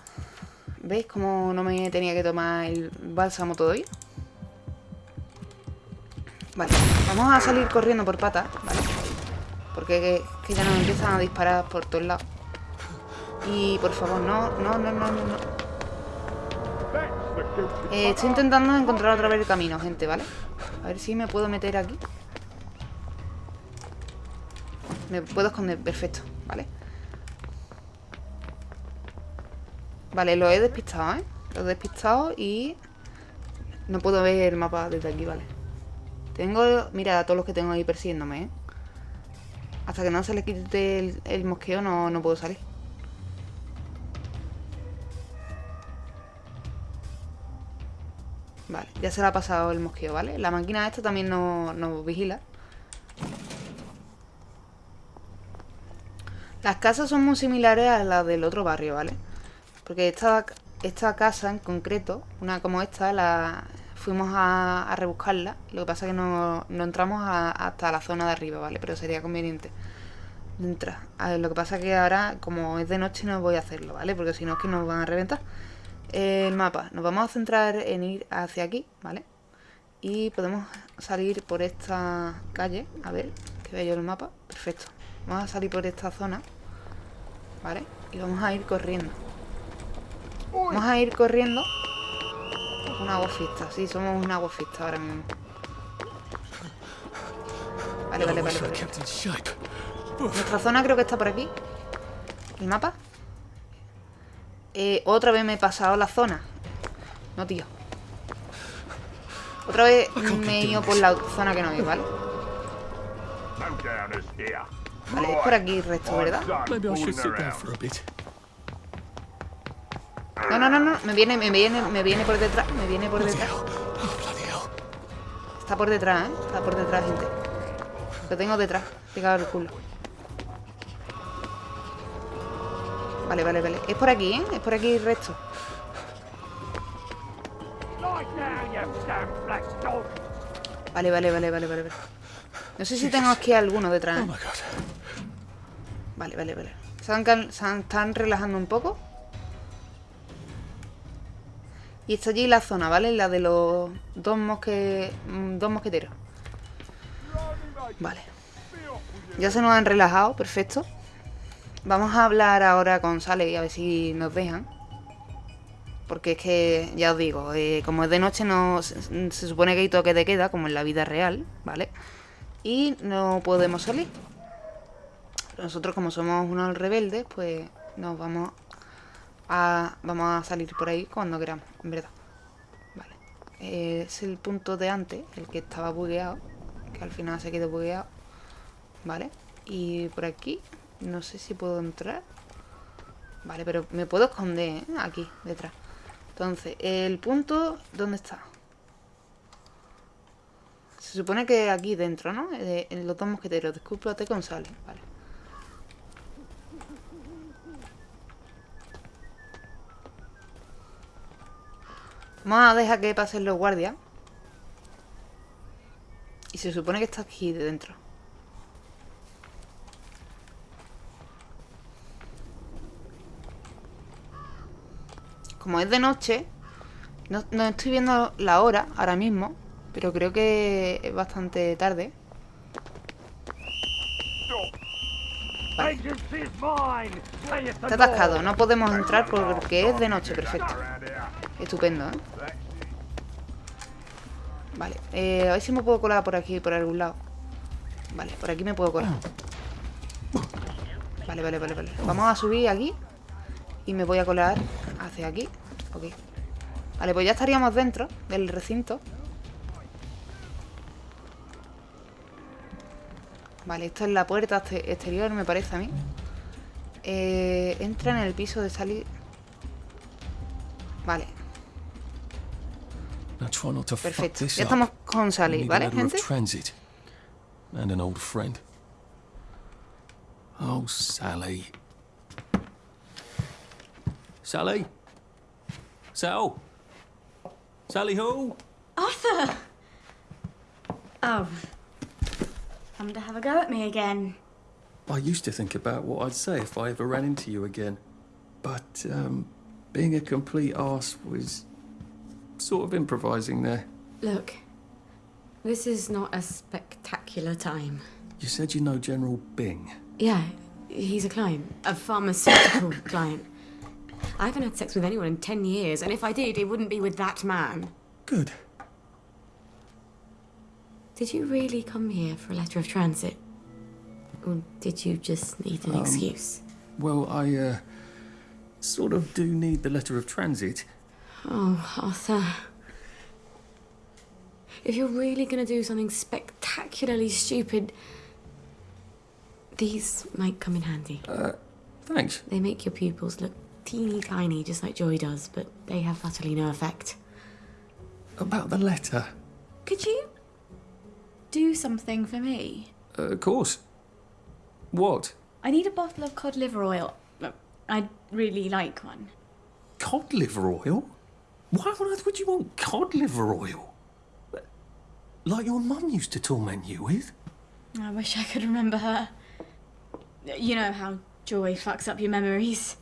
¿Veis cómo no me tenía que tomar el bálsamo todavía? Vale, vamos a salir corriendo por patas, ¿vale? Porque que, que ya nos empiezan a disparar por todos lados. Y por favor, no, no, no, no, no, no. Eh, estoy intentando encontrar otra vez el camino, gente, ¿vale? A ver si me puedo meter aquí. Me puedo esconder, perfecto, ¿vale? Vale, lo he despistado, ¿eh? Lo he despistado y... No puedo ver el mapa desde aquí, ¿vale? Tengo... Mira, a todos los que tengo ahí persiguiéndome, ¿eh? Hasta que no se le quite el, el mosqueo no, no puedo salir. Vale, ya se le ha pasado el mosqueo, ¿vale? La máquina esta también nos nos vigila. Las casas son muy similares a las del otro barrio, ¿vale? Porque esta, esta casa en concreto, una como esta, la fuimos a, a rebuscarla. Lo que pasa es que no, no entramos a- hasta la zona de arriba, ¿vale? Pero sería conveniente entrar. A ver, lo que pasa es que ahora, como es de noche, no voy a hacerlo, ¿vale? Porque si no es que nos van a reventar. El mapa. Nos vamos a centrar en ir hacia aquí, ¿vale? Y podemos salir por esta calle. A ver, que vea yo el mapa. Perfecto. Vamos a salir por esta zona. ¿Vale? Y vamos a ir corriendo. Vamos a ir corriendo. Una gofista, sí, somos una gofista ahora mismo. Vale, vale, vale. Nuestra zona creo que está por aquí. ¿El mapa? Eh, otra vez me he pasado la zona. No, tío. Otra vez me he ido por la zona que no es, ¿vale? Vale, es por aquí el resto, ¿verdad? No, no, no, no. Me viene, me viene, me viene por detrás. Me viene por detrás. Está por detrás, ¿eh? Está por detrás, gente. Lo tengo detrás. Pegado el culo. Vale, vale, vale. Es por aquí, ¿eh? Es por aquí el resto. Vale, vale, vale, vale, vale. vale. No sé si tengo aquí alguno detrás. ¿eh? Vale, vale, vale. Se, están relajando un poco. Y está allí la zona, ¿vale? La de los dos, mosque... mm, dos mosqueteros. Vale. Ya se nos han relajado, perfecto. Vamos a hablar ahora con Sale y a ver si nos dejan. Porque es que, ya os digo, eh, como es de noche, no se, se supone que hay toque de queda, como en la vida real, ¿vale? Y no podemos salir. Nosotros, como somos unos rebeldes, pues nos vamos a, vamos a salir por ahí cuando queramos, en verdad. Vale. Eh, es el punto de antes, el que estaba bugueado, que al final se quedó bugueado. Vale. Y por aquí, no sé si puedo entrar. Vale, pero me puedo esconder, ¿eh? Aquí, detrás. Entonces, el punto, ¿dónde está? Se supone que aquí dentro, ¿no? Eh, En los dos mosqueteros. Discúlpate con Sale. Vale. Vamos a dejar que pasen los guardias. Y se supone que está aquí dentro. Como es de noche, no, no estoy viendo la hora ahora mismo, pero creo que es bastante tarde. It's Está atascado, no podemos entrar porque es de noche, perfecto. Estupendo, ¿eh? Vale, eh, a ver si me puedo colar por aquí, por algún lado. Vale, por aquí me puedo colar. Vale, vale, vale, vale. Vamos a subir aquí y me voy a colar hacia aquí. Ok. Vale, pues ya estaríamos dentro del recinto. Vale, esto es la puerta este- exterior, me parece a mí. Eh, entra en el piso de salir. Vale, Now try not to fuck perfecto. this Ya up. estamos con We Sally, need a ¿vale, ladder of gente? transit. And an old friend. Oh, Sally. Sally? Sal? Sally Hall? Arthur! Oh. Come to have a go at me again. I used to think about what I'd say if I ever ran into you again. But, um, being a complete arse was sort of improvising there. Look, this is not a spectacular time. You said you know General Bing. Yeah, he's a client, a pharmaceutical client. I haven't had sex with anyone in ten years, and if I did, it wouldn't be with that man. Good. Did you really come here for a letter of transit? Or did you just need an Um, excuse? Well, I, uh, sort of do need the letter of transit. Oh, Arthur. If you're really gonna do something spectacularly stupid, these might come in handy. Uh, thanks. They make your pupils look teeny tiny, just like Joy does, but they have utterly no effect. About the letter. Could you do something for me? Uh, of course. What? I need a bottle of cod liver oil. I'd really like one. Cod liver oil? Why on earth would you want cod liver oil? Like your mum used to torment you with? I wish I could remember her. You know how joy fucks up your memories.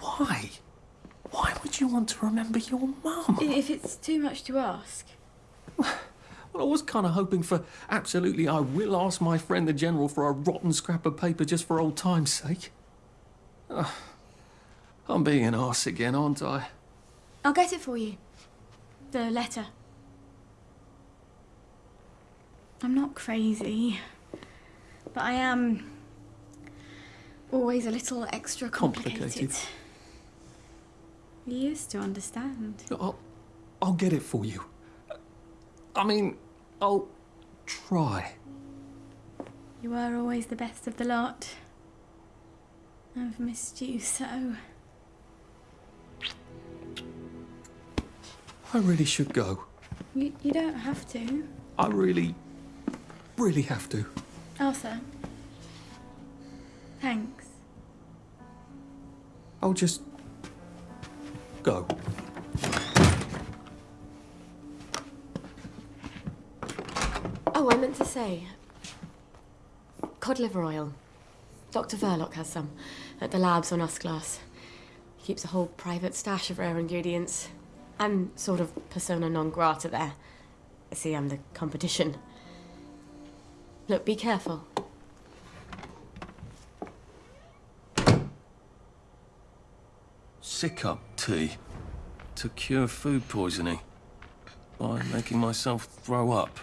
Why? Why would you want to remember your mum? If it's too much to ask. Well, I was kind of hoping for absolutely I will ask my friend the General for a rotten scrap of paper just for old time's sake. Ugh. I'm being an arse again, aren't I? I'll get it for you. The letter. I'm not crazy, but I am always a little extra complicated. Complicated. You used to understand. I'll, I'll get it for you. I mean, I'll try. You were always the best of the lot. I've missed you so. I really should go. You, you don't have to. I really, really have to. Arthur. Thanks. I'll just go. Oh, I meant to say. Cod liver oil. Dr. Verloc has some at the labs on Usglass. He keeps a whole private stash of rare ingredients. I'm sort of persona non grata there. See, I'm the competition. Look, be careful. Sick up tea to cure food poisoning by making myself throw up.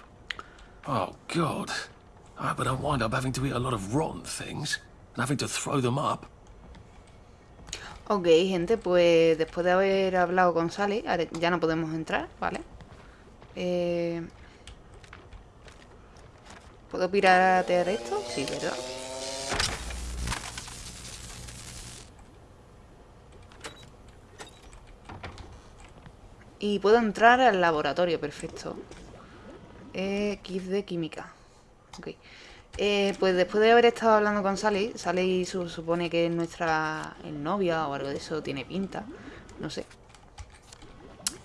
Oh, God. I but I wind up having to eat a lot of rotten things and having to throw them up. Ok, gente, pues después de haber hablado con Sally, ya no podemos entrar, ¿vale? Eh, ¿Puedo piratear esto? Sí, ¿verdad? Y puedo entrar al laboratorio, perfecto. Eh, de química. Ok. Eh, pues después de haber estado hablando con Sally, Sally su- supone que es nuestra novia o algo de eso, tiene pinta, no sé.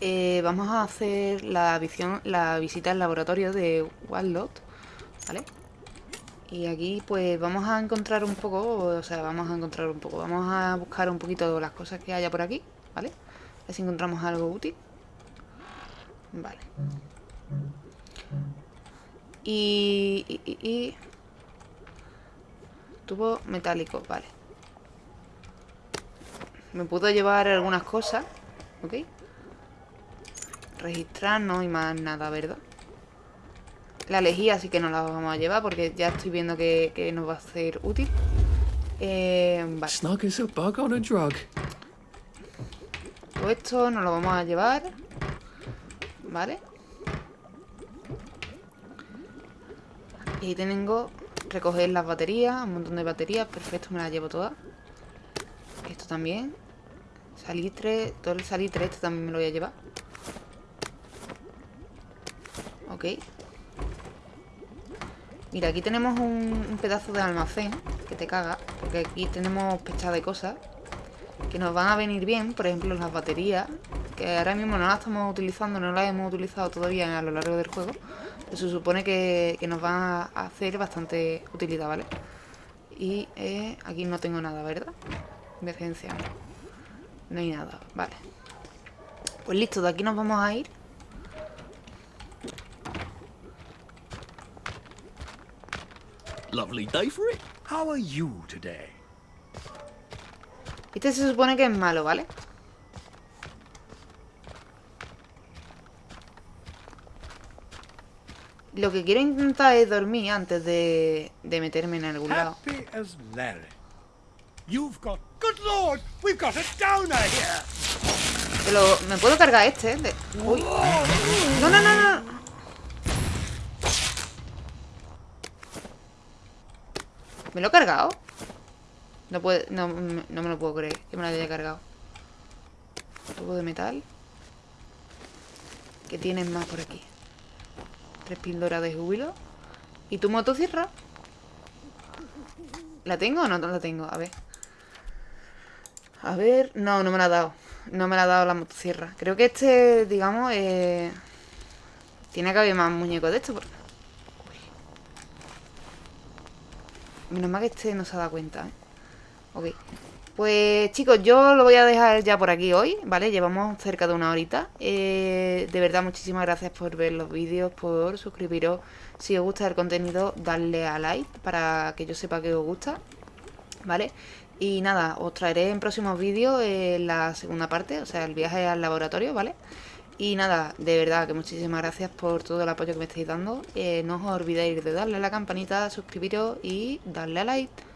Eh, vamos a hacer la, visión, la visita al laboratorio de Wildlot, ¿vale? Y aquí pues vamos a encontrar un poco, o sea, vamos a encontrar un poco, vamos a buscar un poquito las cosas que haya por aquí, ¿vale? A ver si encontramos algo útil. Vale. Y- Tubo metálico, vale. Me puedo llevar algunas cosas, ¿ok? Registrar no y más nada, ¿verdad? La lejía sí que no la vamos a llevar porque ya estoy viendo que, que nos va a ser útil. Eh, vale. Todo esto nos lo vamos a llevar. ¿Vale? Y ahí tengo recoger las baterías, un montón de baterías, perfecto, me las llevo todas. Esto también. Salitre, todo el salitre este también me lo voy a llevar. Ok. Mira, aquí tenemos un, un pedazo de almacén que te caga, porque aquí tenemos pechada de cosas que nos van a venir bien, por ejemplo las baterías, que ahora mismo no las estamos utilizando, no las hemos utilizado todavía a lo largo del juego, se supone que, que nos van a hacer bastante utilidad, ¿vale? Y eh, aquí no tengo nada, ¿verdad? Decencia, no. No hay nada, vale. Pues listo, de aquí nos vamos a ir. Lovely day for it. How are you today? Este se supone que es malo, ¿vale? Lo que quiero intentar es dormir antes de, de meterme en algún lado. Pero me puedo cargar este. De- Uy. No, no, no, no. ¿Me lo he cargado? No puede, no, me- no me lo puedo creer que me lo haya cargado. Tubo de metal. ¿Qué tienes más por aquí? Tres píldoras de júbilo. ¿Y tu motosierra? ¿La tengo o no la tengo? A ver. A ver. No, no me la ha dado. No me la ha dado la motosierra. Creo que este, digamos, eh, tiene que haber más muñecos de esto. Porque... Uy. Menos mal que este no se ha dado cuenta, ¿eh? Ok. Pues chicos, yo lo voy a dejar ya por aquí hoy, ¿vale? Llevamos cerca de una horita. Eh, de verdad, muchísimas gracias por ver los vídeos, por suscribiros. Si os gusta el contenido, darle a like para que yo sepa que os gusta, ¿vale? Y nada, os traeré en próximos vídeos eh, la segunda parte, o sea, el viaje al laboratorio, ¿vale? Y nada, de verdad que muchísimas gracias por todo el apoyo que me estáis dando. Eh, no os olvidéis de darle a la campanita, suscribiros y darle a like.